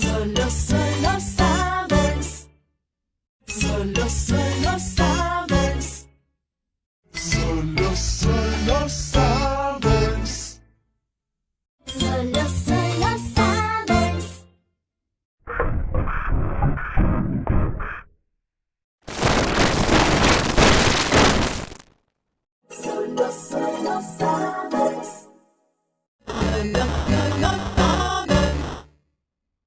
Solo, solo sabes. Solo, solo sabes. Solo, solo sabes. Solo, solo sabes. Solo, solo sabes.